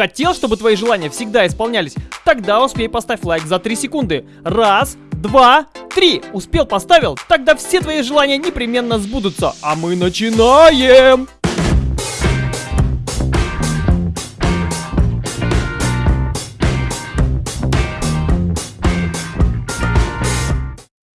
Хотел, чтобы твои желания всегда исполнялись? Тогда успей поставь лайк за 3 секунды. Раз, два, три. Успел, поставил? Тогда все твои желания непременно сбудутся. А мы начинаем!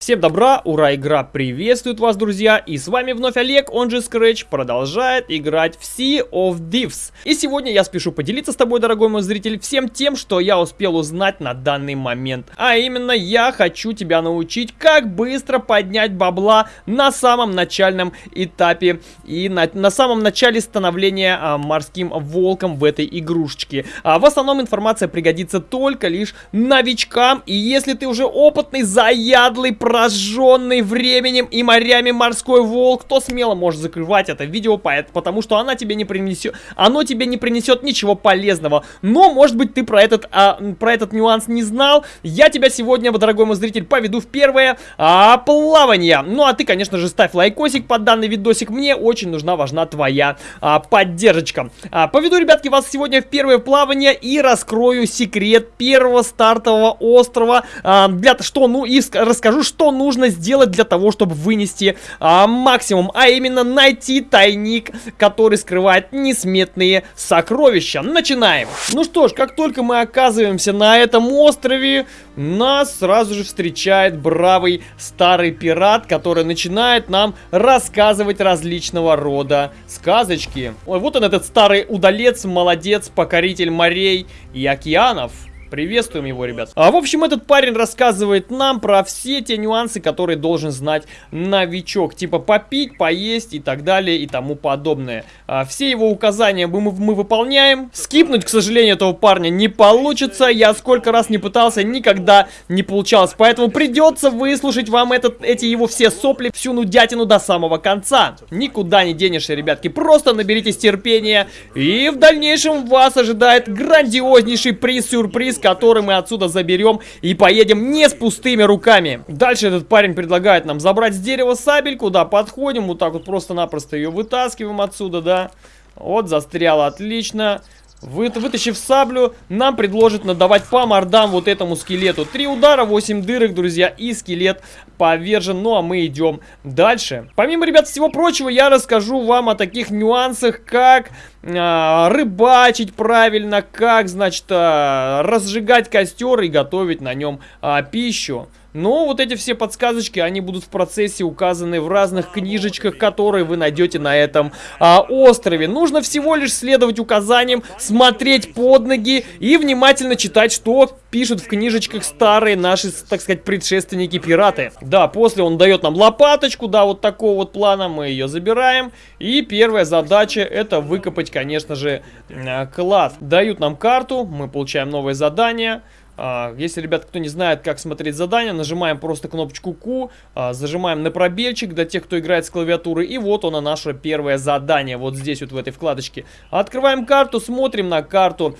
Всем добра, ура, игра приветствует вас, друзья, и с вами вновь Олег, он же Scratch, продолжает играть в Sea of Thieves. И сегодня я спешу поделиться с тобой, дорогой мой зритель, всем тем, что я успел узнать на данный момент. А именно, я хочу тебя научить, как быстро поднять бабла на самом начальном этапе и на, на самом начале становления а, морским волком в этой игрушечке. А, в основном информация пригодится только лишь новичкам, и если ты уже опытный, заядлый, прожженный временем и морями морской волк, то смело можешь закрывать это видео, потому что она тебе не принесет, оно тебе не принесет ничего полезного. Но, может быть, ты про этот, а, про этот нюанс не знал. Я тебя сегодня, дорогой мой зритель, поведу в первое а, плавание. Ну, а ты, конечно же, ставь лайкосик под данный видосик. Мне очень нужна, важна твоя а, поддержка. А, поведу, ребятки, вас сегодня в первое плавание и раскрою секрет первого стартового острова. А, для, что, ну, и расскажу, что что нужно сделать для того, чтобы вынести а, максимум, а именно найти тайник, который скрывает несметные сокровища. Начинаем. Ну что ж, как только мы оказываемся на этом острове, нас сразу же встречает бравый старый пират, который начинает нам рассказывать различного рода сказочки. Ой, вот он этот старый удалец, молодец, покоритель морей и океанов. Приветствуем его, ребят. А, в общем, этот парень рассказывает нам про все те нюансы, которые должен знать новичок. Типа попить, поесть и так далее и тому подобное. А, все его указания мы, мы выполняем. Скипнуть, к сожалению, этого парня не получится. Я сколько раз не пытался, никогда не получалось. Поэтому придется выслушать вам этот, эти его все сопли, всю нудятину до самого конца. Никуда не денешься, ребятки. Просто наберитесь терпения. И в дальнейшем вас ожидает грандиознейший приз-сюрприз приз, который мы отсюда заберем и поедем не с пустыми руками. Дальше этот парень предлагает нам забрать с дерева сабельку, да, подходим, вот так вот просто-напросто ее вытаскиваем отсюда, да. Вот, застряла, отлично. Вы, вытащив саблю, нам предложит надавать по мордам вот этому скелету. Три удара, 8 дырок, друзья, и скелет повержен. Ну, а мы идем дальше. Помимо, ребят, всего прочего, я расскажу вам о таких нюансах, как э, рыбачить правильно, как, значит, э, разжигать костер и готовить на нем э, пищу. Но вот эти все подсказочки, они будут в процессе указаны в разных книжечках, которые вы найдете на этом а, острове. Нужно всего лишь следовать указаниям, смотреть под ноги и внимательно читать, что пишут в книжечках старые наши, так сказать, предшественники-пираты. Да, после он дает нам лопаточку, да, вот такого вот плана, мы ее забираем. И первая задача это выкопать, конечно же, э, клад. Дают нам карту, мы получаем новое задание. А, если, ребят, кто не знает, как смотреть задания, нажимаем просто кнопочку Q, а, зажимаем на пробельчик для тех, кто играет с клавиатуры, и вот оно наше первое задание, вот здесь вот в этой вкладочке. Открываем карту, смотрим на карту.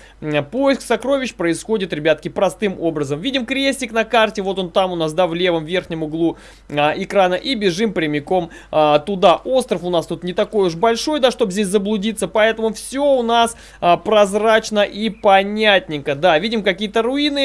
Поиск сокровищ происходит, ребятки, простым образом. Видим крестик на карте, вот он там у нас, да, в левом верхнем углу а, экрана, и бежим прямиком туда. Остров у нас тут не такой уж большой, да, чтобы здесь заблудиться, поэтому все у нас прозрачно и понятненько. Да, видим какие-то руины,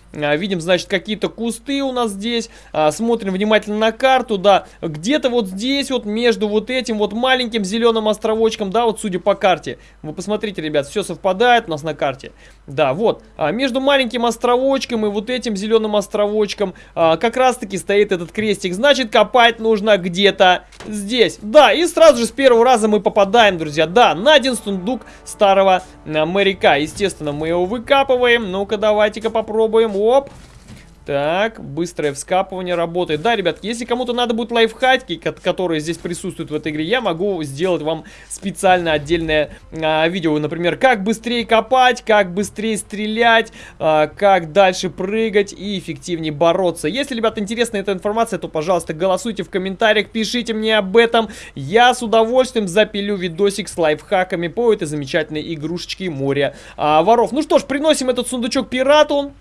видим, значит, какие-то кусты у нас здесь. А, смотрим внимательно на карту, да. Где-то вот здесь вот между вот этим вот маленьким зеленым островочком, да, вот судя по карте. Вы посмотрите, ребят, все совпадает у нас на карте. Да, вот. А, между маленьким островочком и вот этим зеленым островочком как раз-таки стоит этот крестик. Значит, копать нужно где-то здесь. Да, и сразу же с первого раза мы попадаем, друзья. Да, на один сундук старого моряка. Естественно, мы его выкапываем. Ну-ка, давайте-ка попробуем. Оп. Так, быстрое вскапывание работает. Да, ребят, если кому-то надо будет лайфхаки, которые здесь присутствуют в этой игре, я могу сделать вам специально отдельное а, видео. Например, как быстрее копать, как быстрее стрелять, а, как дальше прыгать и эффективнее бороться. Если, ребят, интересна эта информация, то, пожалуйста, голосуйте в комментариях, пишите мне об этом. Я с удовольствием запилю видосик с лайфхаками по этой замечательной игрушечке моря а, воров. Ну что ж, приносим этот сундучок пирату.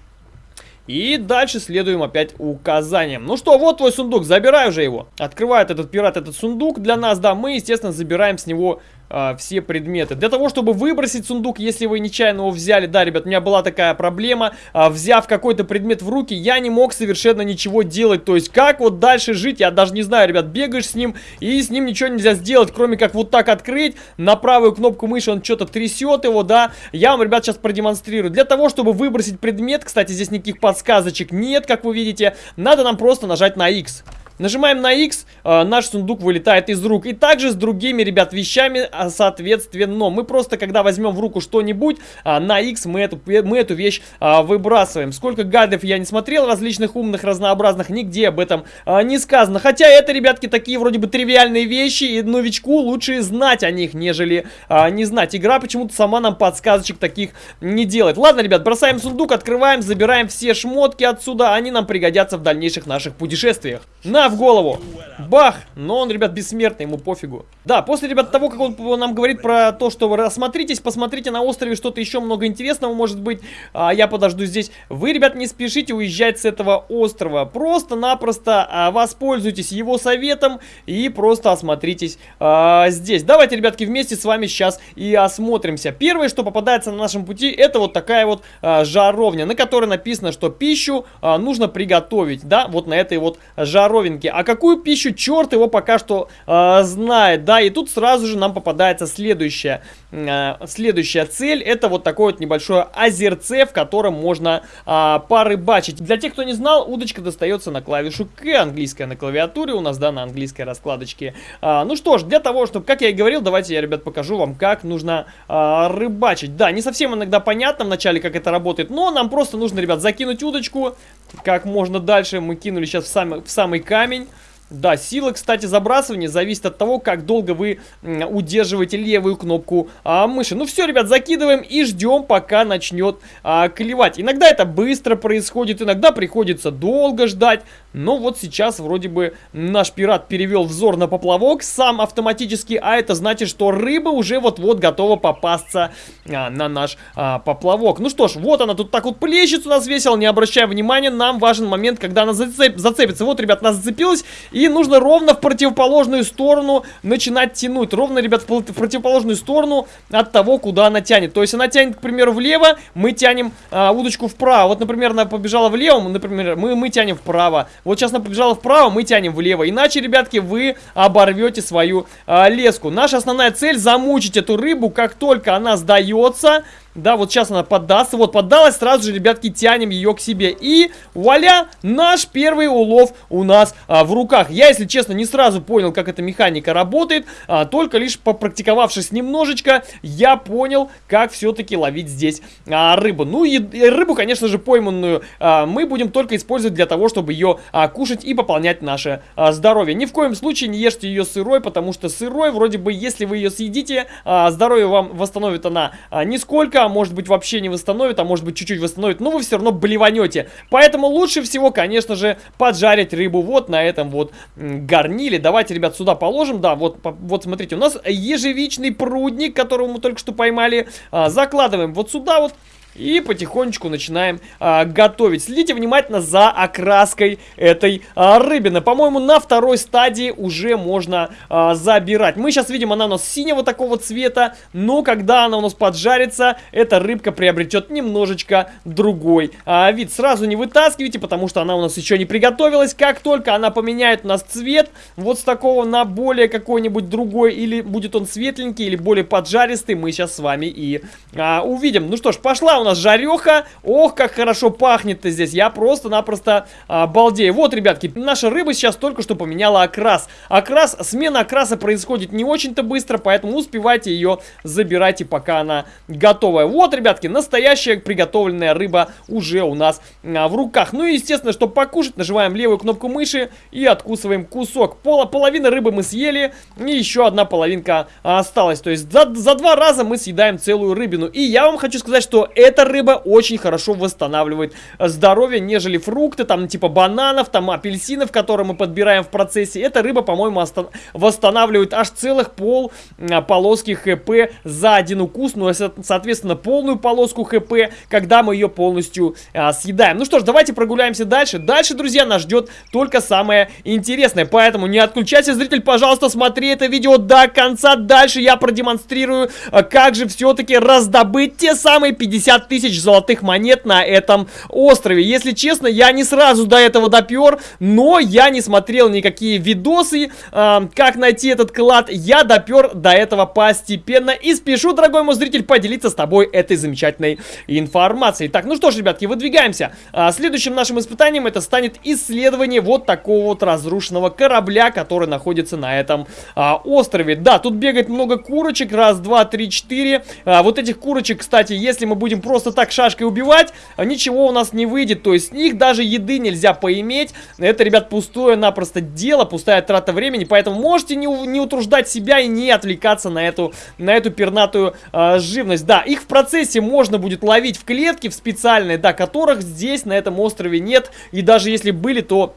И дальше следуем опять указаниям. Ну что, вот твой сундук, забирай уже его. Открывает этот пират этот сундук для нас, да, мы, естественно, забираем с него а, все предметы. Для того, чтобы выбросить сундук, если вы нечаянно его взяли, да, ребят, у меня была такая проблема, а, взяв какой-то предмет в руки, я не мог совершенно ничего делать. То есть, как вот дальше жить, я даже не знаю, ребят, бегаешь с ним, и с ним ничего нельзя сделать, кроме как вот так открыть, на правую кнопку мыши он что-то трясет его, да. Я вам, ребят, сейчас продемонстрирую. Для того, чтобы выбросить предмет, кстати, здесь никаких подсказочек нет, как вы видите, надо нам просто нажать на X. Нажимаем на X, э, наш сундук вылетает из рук. И также с другими, ребят, вещами, а, соответственно. Мы просто, когда возьмем в руку что-нибудь, э, на X мы эту, мы эту вещь выбрасываем. Сколько гадов я не смотрел, различных умных, разнообразных, нигде об этом не сказано. Хотя это, ребятки, такие вроде бы тривиальные вещи, и новичку лучше знать о них, нежели не знать. Игра почему-то сама нам подсказочек таких не делает. Ладно, ребят, бросаем сундук, открываем, забираем все шмотки отсюда. Они нам пригодятся в дальнейших наших путешествиях. На в голову. Бах! Но он, ребят, бессмертный, ему пофигу. Да, после, ребят, того, как он нам говорит про то, что вы рассмотритесь, посмотрите на острове что-то еще много интересного может быть. А, я подожду здесь. Вы, ребят, не спешите уезжать с этого острова. Просто-напросто а, воспользуйтесь его советом и просто осмотритесь а, здесь. Давайте, ребятки, вместе с вами сейчас и осмотримся. Первое, что попадается на нашем пути, это вот такая вот а, жаровня, на которой написано, что пищу а, нужно приготовить, да, вот на этой вот жаровинке рынке. А какую пищу, черт его пока что э, знает, да, и тут сразу же нам попадается следующая, э, следующая цель. Это вот такое вот небольшое озерце, в котором можно э, порыбачить. Для тех, кто не знал, удочка достается на клавишу К, английская на клавиатуре у нас, да, на английской раскладочке. Э, ну что ж, для того, чтобы, как я и говорил, давайте я, ребят, покажу вам, как нужно э, рыбачить. Да, не совсем иногда понятно вначале, как это работает, но нам просто нужно, ребят, закинуть удочку как можно дальше. Мы кинули сейчас в самый, в самый камень. Да, сила, кстати, забрасывания зависит от того, как долго вы удерживаете левую кнопку а, мыши. Ну все, ребят, закидываем и ждем, пока начнет а, клевать. Иногда это быстро происходит, иногда приходится долго ждать. Но вот сейчас вроде бы наш пират перевел взор на поплавок сам автоматически, а это значит, что рыба уже вот-вот готова попасться а, на наш а, поплавок. Ну что ж, вот она тут так вот плещется у нас весело, не обращая внимания, нам важен момент, когда она зацеп зацепится. Вот, ребят, она зацепилась, и нужно ровно в противоположную сторону начинать тянуть. Ровно, ребят, в противоположную сторону от того, куда она тянет. То есть она тянет, к примеру, влево, мы тянем а, удочку вправо. Вот, например, она побежала влево, например, мы, мы тянем вправо. Вот сейчас она побежала вправо, мы тянем влево. Иначе, ребятки, вы оборвете свою а, леску. Наша основная цель замучить эту рыбу, как только она сдается. Да, вот сейчас она поддастся. Вот поддалась, сразу же, ребятки, тянем ее к себе. И вуаля, наш первый улов у нас а, в руках. Я, если честно, не сразу понял, как эта механика работает. А, только лишь попрактиковавшись немножечко, я понял, как все-таки ловить здесь а, рыбу. Ну и, и рыбу, конечно же, пойманную а, мы будем только использовать для того, чтобы ее а, кушать и пополнять наше а, здоровье. Ни в коем случае не ешьте ее сырой, потому что сырой, вроде бы, если вы ее съедите, а, здоровье вам восстановит она а, нисколько а может быть вообще не восстановит, а может быть чуть-чуть восстановит, но вы все равно блеванете. Поэтому лучше всего, конечно же, поджарить рыбу вот на этом вот гарниле. Давайте, ребят, сюда положим, да, вот, вот смотрите, у нас ежевичный прудник, которого мы только что поймали, а, закладываем вот сюда вот. И потихонечку начинаем а, готовить. Следите внимательно за окраской этой а, рыбины. По-моему, на второй стадии уже можно а, забирать. Мы сейчас видим, она у нас синего такого цвета. Но когда она у нас поджарится, эта рыбка приобретет немножечко другой а, вид. Сразу не вытаскивайте, потому что она у нас еще не приготовилась. Как только она поменяет у нас цвет, вот с такого на более какой-нибудь другой, или будет он светленький, или более поджаристый, мы сейчас с вами и а, увидим. Ну что ж, пошла у нас жареха. Ох, как хорошо пахнет-то здесь. Я просто-напросто а, балдею. Вот, ребятки, наша рыба сейчас только что поменяла окрас. Окрас, смена окраса происходит не очень-то быстро, поэтому успевайте ее забирайте, пока она готовая. Вот, ребятки, настоящая приготовленная рыба уже у нас а, в руках. Ну и, естественно, чтобы покушать, нажимаем левую кнопку мыши и откусываем кусок. Пола, половина рыбы мы съели, и еще одна половинка осталась. То есть за, за два раза мы съедаем целую рыбину. И я вам хочу сказать, что это эта рыба очень хорошо восстанавливает здоровье, нежели фрукты, там типа бананов, там апельсинов, которые мы подбираем в процессе. Эта рыба, по-моему, восстанавливает аж целых пол а, полоски ХП за один укус, ну, соответственно, полную полоску ХП, когда мы ее полностью а, съедаем. Ну что ж, давайте прогуляемся дальше. Дальше, друзья, нас ждет только самое интересное, поэтому не отключайся, зритель, пожалуйста, смотри это видео до конца. Дальше я продемонстрирую, а, как же все-таки раздобыть те самые 50 тысяч золотых монет на этом острове. Если честно, я не сразу до этого допер, но я не смотрел никакие видосы, э, как найти этот клад. Я допер до этого постепенно и спешу, дорогой мой зритель, поделиться с тобой этой замечательной информацией. Так, ну что ж, ребятки, выдвигаемся. А, следующим нашим испытанием это станет исследование вот такого вот разрушенного корабля, который находится на этом а, острове. Да, тут бегает много курочек. Раз, два, три, четыре. А, вот этих курочек, кстати, если мы будем просто так шашкой убивать, ничего у нас не выйдет. То есть с них даже еды нельзя поиметь. Это, ребят, пустое напросто дело, пустая трата времени. Поэтому можете не, не утруждать себя и не отвлекаться на эту, на эту пернатую э, живность. Да, их в процессе можно будет ловить в клетке, в специальной, да, которых здесь на этом острове нет. И даже если были, то а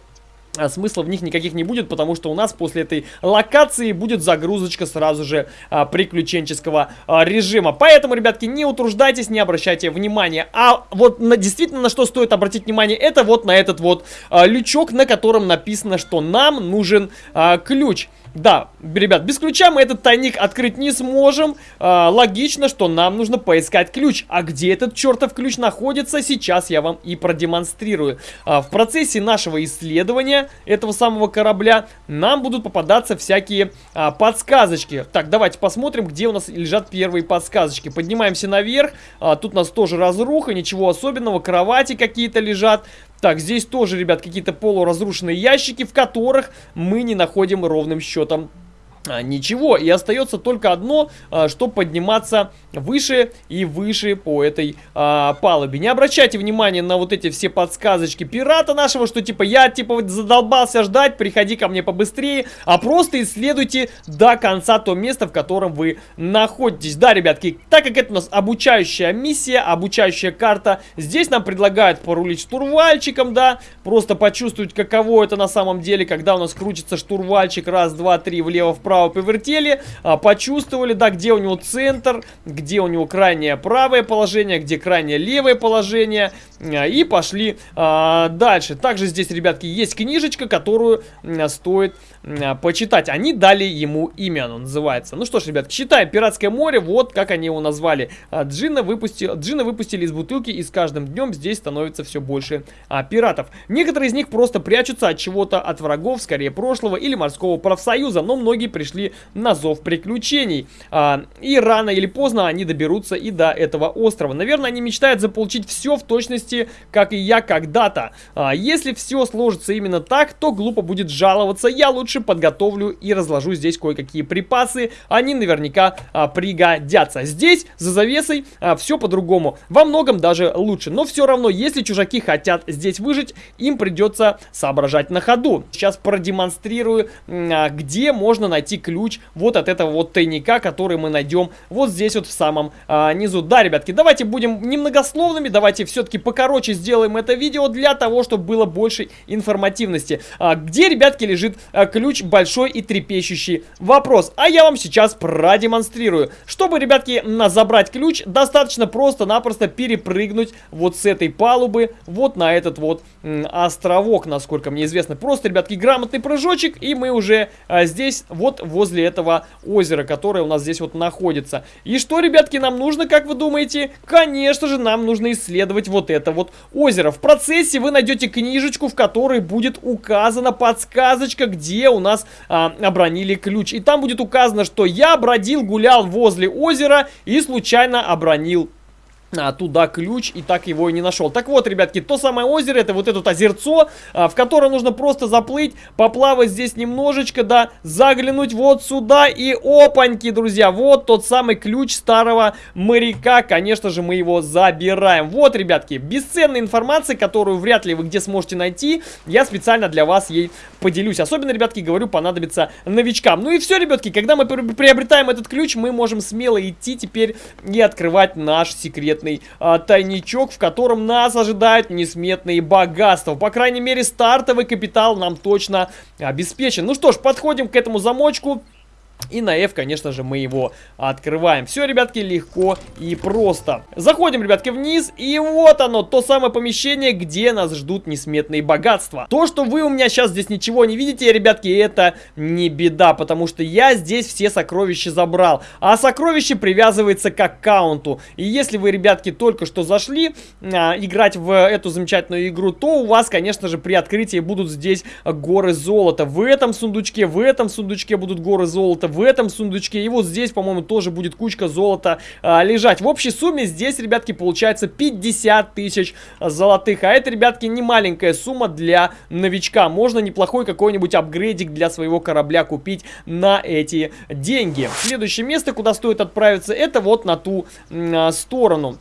смысла в них никаких не будет, потому что у нас после этой локации будет загрузочка сразу же а, приключенческого а, режима. Поэтому, ребятки, не утруждайтесь, не обращайте внимания. А вот на, действительно на что стоит обратить внимание, это вот на этот вот а, лючок, на котором написано, что нам нужен а, ключ. Да, ребят, без ключа мы этот тайник открыть не сможем. А, логично, что нам нужно поискать ключ. А где этот чертов ключ находится, сейчас я вам и продемонстрирую. А, в процессе нашего исследования этого самого корабля нам будут попадаться всякие а, подсказочки. Так, давайте посмотрим, где у нас лежат первые подсказочки. Поднимаемся наверх. А, тут у нас тоже разруха, ничего особенного. Кровати какие-то лежат. Так, здесь тоже, ребят, какие-то полуразрушенные ящики, в которых мы не находим ровным счетом ничего. И остается только одно, а, что подниматься выше и выше по этой а, палубе. Не обращайте внимания на вот эти все подсказочки пирата нашего, что типа я типа задолбался ждать, приходи ко мне побыстрее, а просто исследуйте до конца то место, в котором вы находитесь. Да, ребятки, так как это у нас обучающая миссия, обучающая карта, здесь нам предлагают порулить штурвальчиком, да, просто почувствовать, каково это на самом деле, когда у нас крутится штурвальчик, раз, два, три, влево-вправо, вправо повертели, а, почувствовали, да, где у него центр, где у него крайнее правое положение, где крайнее левое положение, а, и пошли а, дальше. Также здесь, ребятки, есть книжечка, которую стоит почитать. Они дали ему имя, оно называется. Ну что ж, ребят, читаем «Пиратское море», вот как они его назвали. А, Джина, выпусти... Джина выпустили из бутылки, и с каждым днем здесь становится все больше а, пиратов. Некоторые из них просто прячутся от чего-то, от врагов, скорее прошлого или морского профсоюза, но многие пришли на зов приключений. А, и рано или поздно они доберутся и до этого острова. Наверное, они мечтают заполучить все в точности, как и я когда-то. А, если все сложится именно так, то глупо будет жаловаться. Я лучше подготовлю и разложу здесь кое-какие припасы. Они наверняка а, пригодятся. Здесь, за завесой, а, все по-другому. Во многом даже лучше. Но все равно, если чужаки хотят здесь выжить, им придется соображать на ходу. Сейчас продемонстрирую, а, где можно найти ключ вот от этого вот тайника, который мы найдем вот здесь вот в самом а, низу. Да, ребятки, давайте будем немногословными, давайте все-таки покороче сделаем это видео для того, чтобы было больше информативности. А, где, ребятки, лежит а, ключ большой и трепещущий вопрос? А я вам сейчас продемонстрирую. Чтобы, ребятки, на забрать ключ, достаточно просто-напросто перепрыгнуть вот с этой палубы вот на этот вот островок, насколько мне известно. Просто, ребятки, грамотный прыжочек, и мы уже а, здесь вот возле этого озера, которое у нас здесь вот находится. И что, ребятки, нам нужно, как вы думаете? Конечно же, нам нужно исследовать вот это вот озеро. В процессе вы найдете книжечку, в которой будет указана подсказочка, где у нас а, обронили ключ. И там будет указано, что я бродил, гулял возле озера и случайно обронил туда ключ и так его и не нашел. Так вот, ребятки, то самое озеро, это вот это озерцо, а, в которое нужно просто заплыть, поплавать здесь немножечко, да, заглянуть вот сюда и опаньки, друзья, вот тот самый ключ старого моряка, конечно же, мы его забираем. Вот, ребятки, бесценная информация, которую вряд ли вы где сможете найти, я специально для вас ей поделюсь. Особенно, ребятки, говорю, понадобится новичкам. Ну и все, ребятки, когда мы приобретаем этот ключ, мы можем смело идти теперь и открывать наш секрет секретный а, тайничок, в котором нас ожидают несметные богатства. По крайней мере, стартовый капитал нам точно обеспечен. Ну что ж, подходим к этому замочку. И на F, конечно же, мы его открываем. Все, ребятки, легко и просто. Заходим, ребятки, вниз. И вот оно, то самое помещение, где нас ждут несметные богатства. То, что вы у меня сейчас здесь ничего не видите, ребятки, это не беда. Потому что я здесь все сокровища забрал. А сокровище привязывается к аккаунту. И если вы, ребятки, только что зашли а, играть в эту замечательную игру, то у вас, конечно же, при открытии будут здесь горы золота. В этом сундучке, в этом сундучке будут горы золота в этом сундучке. И вот здесь, по-моему, тоже будет кучка золота а, лежать. В общей сумме здесь, ребятки, получается 50 тысяч золотых. А это, ребятки, не маленькая сумма для новичка. Можно неплохой какой-нибудь апгрейдик для своего корабля купить на эти деньги. Следующее место, куда стоит отправиться, это вот на ту а, сторону.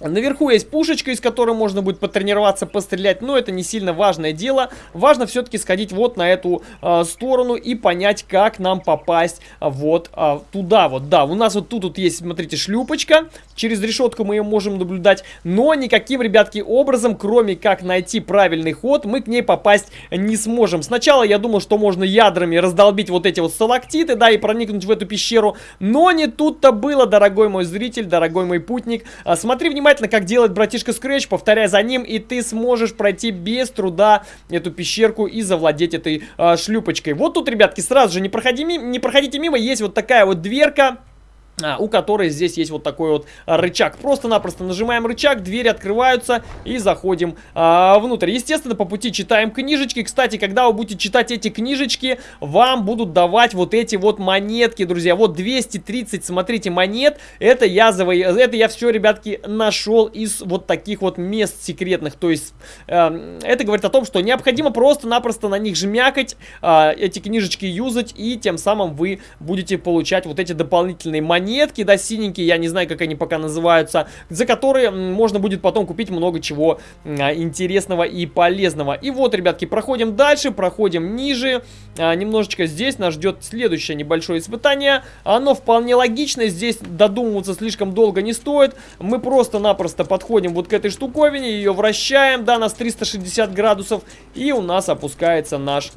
Наверху есть пушечка, из которой можно будет потренироваться, пострелять, но это не сильно важное дело. Важно все-таки сходить вот на эту э, сторону и понять, как нам попасть вот э, туда вот. Да, у нас вот тут вот есть, смотрите, шлюпочка. Через решетку мы ее можем наблюдать, но никаким, ребятки, образом, кроме как найти правильный ход, мы к ней попасть не сможем. Сначала я думал, что можно ядрами раздолбить вот эти вот сталактиты, да, и проникнуть в эту пещеру, но не тут-то было, дорогой мой зритель, дорогой мой путник. А, смотри внимательно внимательно, как делает братишка Scratch, повторяй за ним, и ты сможешь пройти без труда эту пещерку и завладеть этой э, шлюпочкой. Вот тут, ребятки, сразу же не, проходи, не проходите мимо, есть вот такая вот дверка у которой здесь есть вот такой вот рычаг. Просто-напросто нажимаем рычаг, двери открываются и заходим а, внутрь. Естественно, по пути читаем книжечки. Кстати, когда вы будете читать эти книжечки, вам будут давать вот эти вот монетки, друзья. Вот 230, смотрите, монет. Это я, заво... это я все, ребятки, нашел из вот таких вот мест секретных. То есть, э, это говорит о том, что необходимо просто-напросто на них жмякать, э, эти книжечки юзать, и тем самым вы будете получать вот эти дополнительные монеты монетки, да, синенькие, я не знаю, как они пока называются, за которые можно будет потом купить много чего а, интересного и полезного. И вот, ребятки, проходим дальше, проходим ниже, а, немножечко здесь нас ждет следующее небольшое испытание. Оно вполне логичное, здесь додумываться слишком долго не стоит. Мы просто-напросто подходим вот к этой штуковине, ее вращаем, да, нас 360 градусов, и у нас опускается наш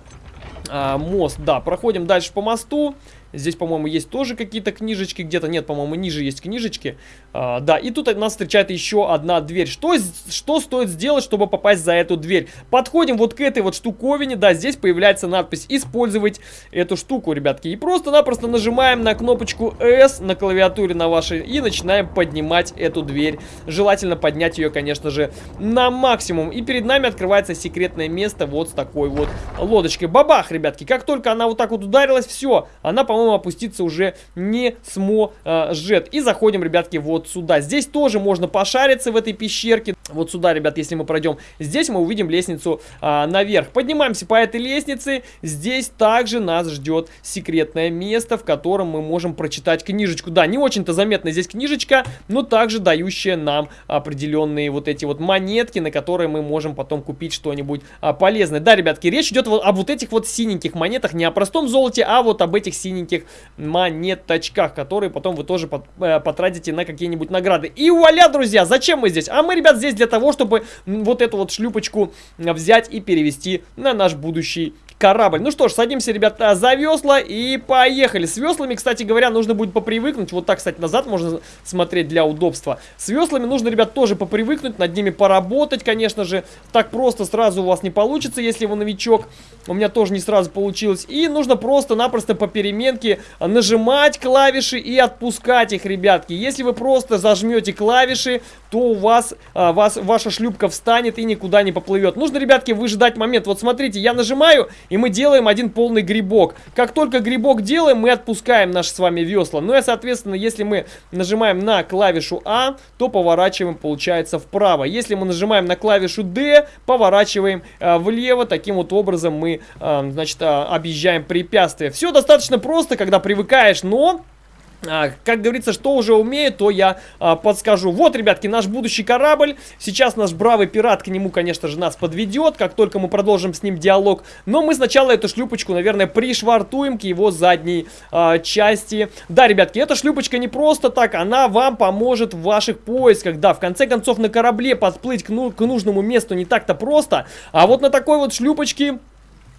а, мост. Да, проходим дальше по мосту. Здесь, по-моему, есть тоже какие-то книжечки. Где-то нет, по-моему, ниже есть книжечки. А, да, и тут нас встречает еще одна дверь. Что, что стоит сделать, чтобы попасть за эту дверь? Подходим вот к этой вот штуковине. Да, здесь появляется надпись «Использовать эту штуку», ребятки. И просто-напросто нажимаем на кнопочку S на клавиатуре на вашей и начинаем поднимать эту дверь. Желательно поднять ее, конечно же, на максимум. И перед нами открывается секретное место вот с такой вот лодочкой. Бабах, ребятки. Как только она вот так вот ударилась, все, она, по по-моему, опуститься уже не сможет. И заходим, ребятки, вот сюда. Здесь тоже можно пошариться в этой пещерке. Вот сюда, ребят, если мы пройдем. Здесь мы увидим лестницу а, наверх. Поднимаемся по этой лестнице. Здесь также нас ждет секретное место, в котором мы можем прочитать книжечку. Да, не очень-то заметна здесь книжечка, но также дающая нам определенные вот эти вот монетки, на которые мы можем потом купить что-нибудь а, полезное. Да, ребятки, речь идет об вот этих вот синеньких монетах, не о простом золоте, а вот об этих синеньких маленьких монеточках, которые потом вы тоже э, потратите на какие-нибудь награды. И вуаля, друзья, зачем мы здесь? А мы, ребят, здесь для того, чтобы вот эту вот шлюпочку взять и перевести на наш будущий корабль. Ну что ж, садимся, ребята, за весла и поехали. С веслами, кстати говоря, нужно будет попривыкнуть. Вот так, кстати, назад можно смотреть для удобства. С веслами нужно, ребят, тоже попривыкнуть, над ними поработать, конечно же. Так просто сразу у вас не получится, если вы новичок. У меня тоже не сразу получилось. И нужно просто-напросто по переменке нажимать клавиши и отпускать их, ребятки. Если вы просто зажмете клавиши, то у вас, а, вас ваша шлюпка встанет и никуда не поплывет. Нужно, ребятки, выжидать момент. Вот смотрите, я нажимаю, и мы делаем один полный грибок. Как только грибок делаем, мы отпускаем наши с вами весла. Ну и, соответственно, если мы нажимаем на клавишу А, то поворачиваем, получается, вправо. Если мы нажимаем на клавишу D, поворачиваем э, влево. Таким вот образом мы, э, значит, э, объезжаем препятствия. Все достаточно просто, когда привыкаешь, но... а, как говорится, что уже умею, то я а, подскажу. Вот, ребятки, наш будущий корабль. Сейчас наш бравый пират к нему, конечно же, нас подведет, как только мы продолжим с ним диалог. Но мы сначала эту шлюпочку, наверное, пришвартуем к его задней а, части. Да, ребятки, эта шлюпочка не просто так, она вам поможет в ваших поисках. Да, в конце концов, на корабле подплыть к, ну, к нужному месту не так-то просто. А вот на такой вот шлюпочке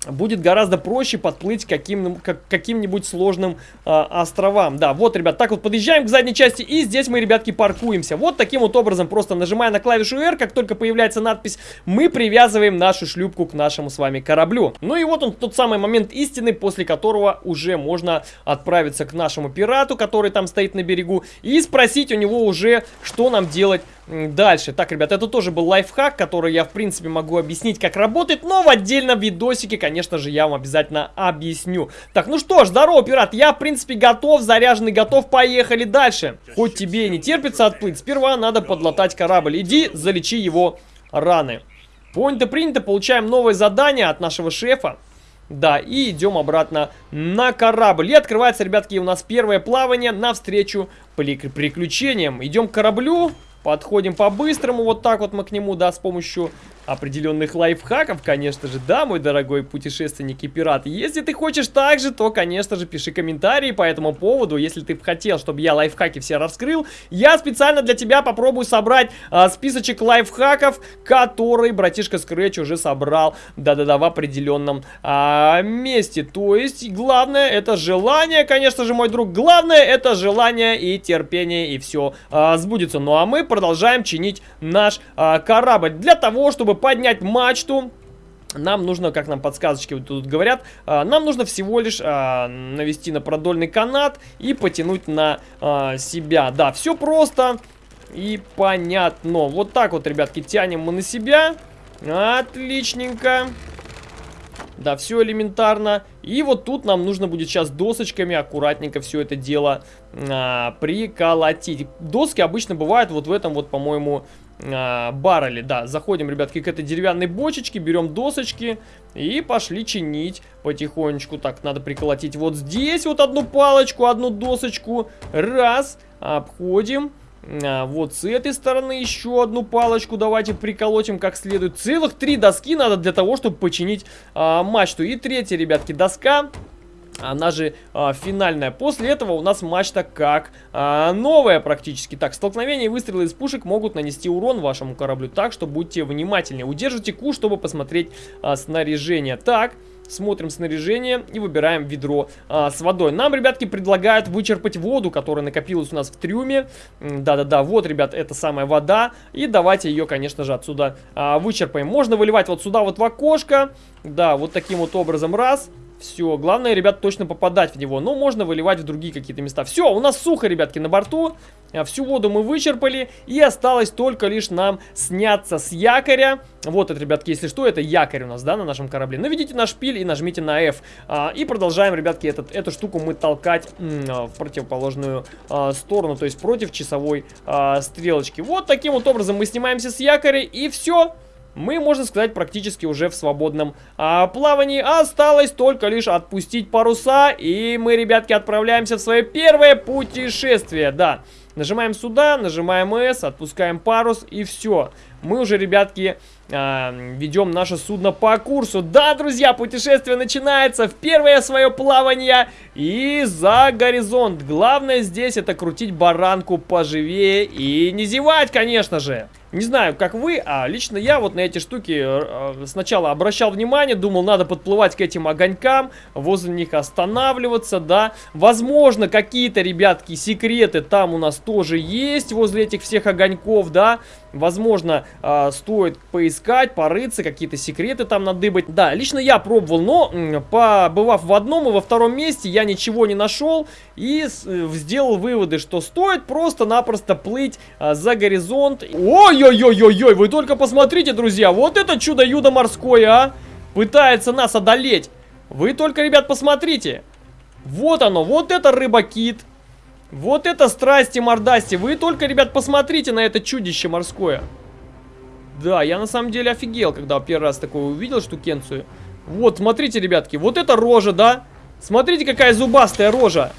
будет гораздо проще подплыть каким, как, каким-нибудь сложным э, островам. Да, вот, ребят, так вот подъезжаем к задней части, и здесь мы, ребятки, паркуемся. Вот таким вот образом, просто нажимая на клавишу R, как только появляется надпись, мы привязываем нашу шлюпку к нашему с вами кораблю. Ну и вот он, тот самый момент истины, после которого уже можно отправиться к нашему пирату, который там стоит на берегу, и спросить у него уже, что нам делать дальше. Так, ребят, это тоже был лайфхак, который я, в принципе, могу объяснить, как работает, но в отдельном видосике, конечно же, я вам обязательно объясню. Так, ну что ж, здорово, пират, я, в принципе, готов, заряженный, готов, поехали дальше. Хоть тебе и не терпится отплыть, сперва надо подлатать корабль. Иди, залечи его раны. Понято, принято, получаем новое задание от нашего шефа. Да, и идем обратно на корабль. И открывается, ребятки, у нас первое плавание навстречу приключениям. Идем к кораблю. Подходим по-быстрому, вот так вот мы к нему, да, с помощью определенных лайфхаков, конечно же, да, мой дорогой путешественник и пират. Если ты хочешь так же, то, конечно же, пиши комментарии по этому поводу. Если ты хотел, чтобы я лайфхаки все раскрыл, я специально для тебя попробую собрать а, списочек лайфхаков, который братишка Scratch уже собрал, да-да-да, в определенном а, месте. То есть, главное, это желание, конечно же, мой друг, главное, это желание и терпение, и все а, сбудется. Ну, а мы продолжаем чинить наш а, корабль для того, чтобы поднять мачту, нам нужно, как нам подсказочки вот тут говорят, а, нам нужно всего лишь а, навести на продольный канат и потянуть на а, себя. Да, все просто и понятно. Вот так вот, ребятки, тянем мы на себя. Отличненько. Да, все элементарно. И вот тут нам нужно будет сейчас досочками аккуратненько все это дело а, приколотить. Доски обычно бывают вот в этом вот, по-моему, а, баррели. Да, заходим, ребятки, к этой деревянной бочечке, берем досочки и пошли чинить потихонечку. Так, надо приколотить вот здесь вот одну палочку, одну досочку. Раз, обходим. А, вот с этой стороны еще одну палочку давайте приколотим как следует. Целых три доски надо для того, чтобы починить а, мачту. И третья, ребятки, доска она же а, финальная. После этого у нас мачта как а, новая практически. Так, столкновение и выстрелы из пушек могут нанести урон вашему кораблю. Так что будьте внимательнее. Удержите Q, чтобы посмотреть а, снаряжение. Так, смотрим снаряжение и выбираем ведро а, с водой. Нам, ребятки, предлагают вычерпать воду, которая накопилась у нас в трюме. Да-да-да, вот, ребят, это самая вода. И давайте ее, конечно же, отсюда а, вычерпаем. Можно выливать вот сюда вот в окошко. Да, вот таким вот образом раз. Все, главное, ребят, точно попадать в него. Но можно выливать в другие какие-то места. Все, у нас сухо, ребятки, на борту. А, всю воду мы вычерпали. И осталось только лишь нам сняться с якоря. Вот это, ребятки, если что, это якорь у нас, да, на нашем корабле. Наведите на шпиль и нажмите на F. А, и продолжаем, ребятки, этот, эту штуку мы толкать а, в противоположную а, сторону. То есть против часовой а, стрелочки. Вот таким вот образом мы снимаемся с якоря. И все мы, можно сказать, практически уже в свободном а, плавании. Осталось только лишь отпустить паруса, и мы, ребятки, отправляемся в свое первое путешествие. Да, нажимаем сюда, нажимаем S, отпускаем парус, и все. Мы уже, ребятки, а, ведем наше судно по курсу. Да, друзья, путешествие начинается в первое свое плавание и за горизонт. Главное здесь это крутить баранку поживее и не зевать, конечно же. Не знаю, как вы, а лично я вот на эти штуки э, э, сначала обращал внимание, думал, надо подплывать к этим огонькам, возле них останавливаться, да. Возможно, какие-то, ребятки, секреты там у нас тоже есть, возле этих всех огоньков, да. Возможно, э, стоит поискать, порыться, какие-то секреты там надыбать. Да, лично я пробовал, но побывав в одном и во втором месте, я ничего не нашел и сделал выводы, что стоит просто-напросто плыть за горизонт. Ой! Ой-ой-ой-ой-ой, вы только посмотрите, друзья, вот это чудо-юдо морское, а! Пытается нас одолеть. Вы только, ребят, посмотрите. Вот оно, вот это рыба-кит. Вот это страсти-мордасти. Вы только, ребят, посмотрите на это чудище морское. Да, я на самом деле офигел, когда первый раз такое увидел штукенцию. Вот, смотрите, ребятки, вот это рожа, да? Смотрите, какая зубастая рожа.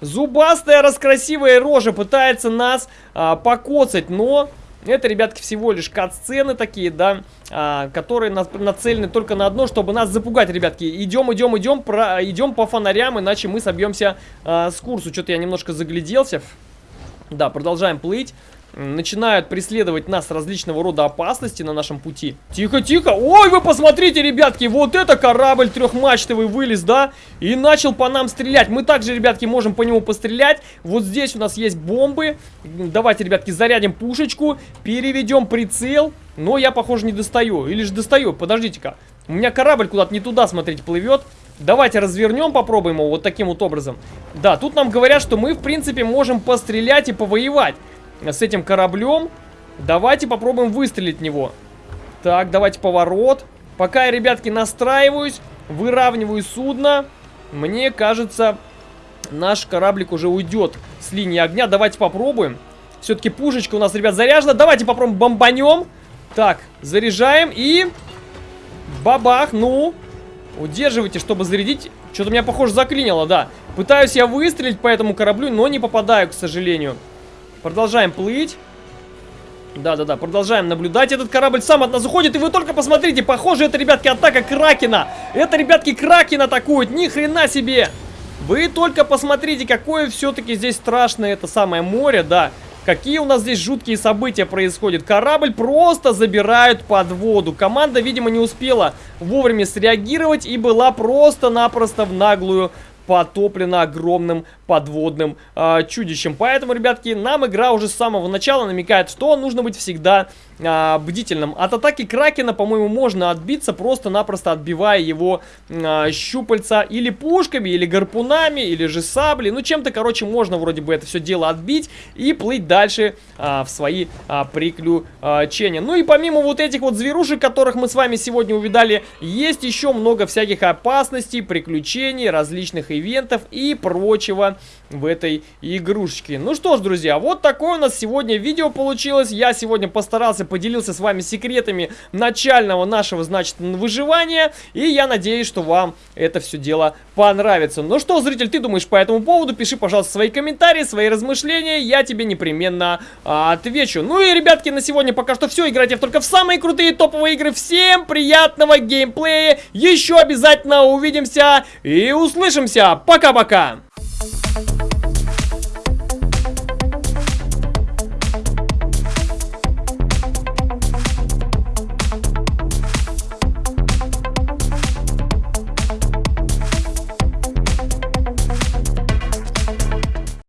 Зубастая, раскрасивая рожа пытается нас а, покоцать, но... Это, ребятки, всего лишь кат-сцены такие, да, а, которые на, нацелены только на одно, чтобы нас запугать, ребятки. Идем, идем, идем, про, идем по фонарям, иначе мы собьемся а, с курсу. Что-то я немножко загляделся. Да, продолжаем плыть начинают преследовать нас различного рода опасности на нашем пути. Тихо, тихо. Ой, вы посмотрите, ребятки, вот это корабль трехмачтовый вылез, да? И начал по нам стрелять. Мы также, ребятки, можем по нему пострелять. Вот здесь у нас есть бомбы. Давайте, ребятки, зарядим пушечку, переведем прицел. Но я, похоже, не достаю. Или же достаю, подождите-ка. У меня корабль куда-то не туда, смотрите, плывет. Давайте развернем, попробуем его вот таким вот образом. Да, тут нам говорят, что мы, в принципе, можем пострелять и повоевать с этим кораблем. Давайте попробуем выстрелить в него. Так, давайте поворот. Пока я, ребятки, настраиваюсь, выравниваю судно, мне кажется, наш кораблик уже уйдет с линии огня. Давайте попробуем. Все-таки пушечка у нас, ребят, заряжена. Давайте попробуем бомбанем. Так, заряжаем и... Бабах, ну... Удерживайте, чтобы зарядить. Что-то меня, похоже, заклинило, да. Пытаюсь я выстрелить по этому кораблю, но не попадаю, к сожалению. Продолжаем плыть. Да-да-да, продолжаем наблюдать. Этот корабль сам от нас уходит. И вы только посмотрите, похоже, это, ребятки, атака Кракена. Это, ребятки, Кракен атакует. Ни хрена себе. Вы только посмотрите, какое все-таки здесь страшное это самое море, да. Какие у нас здесь жуткие события происходят. Корабль просто забирают под воду. Команда, видимо, не успела вовремя среагировать и была просто-напросто в наглую потоплена огромным подводным э, чудищем. Поэтому, ребятки, нам игра уже с самого начала намекает, что нужно быть всегда э, бдительным. От атаки Кракена, по-моему, можно отбиться, просто-напросто отбивая его э, щупальца или пушками, или гарпунами, или же сабли. Ну, чем-то, короче, можно вроде бы это все дело отбить и плыть дальше э, в свои э, приключения. Ну и помимо вот этих вот зверушек, которых мы с вами сегодня увидали, есть еще много всяких опасностей, приключений, различных ивентов и прочего в этой игрушечке. Ну что ж, друзья, вот такое у нас сегодня видео получилось. Я сегодня постарался, поделился с вами секретами начального нашего, значит, выживания. И я надеюсь, что вам это все дело понравится. Ну что, зритель, ты думаешь по этому поводу? Пиши, пожалуйста, свои комментарии, свои размышления. Я тебе непременно а, отвечу. Ну и, ребятки, на сегодня пока что все. Играйте только в самые крутые топовые игры. Всем приятного геймплея. Еще обязательно увидимся и услышимся. Пока-пока.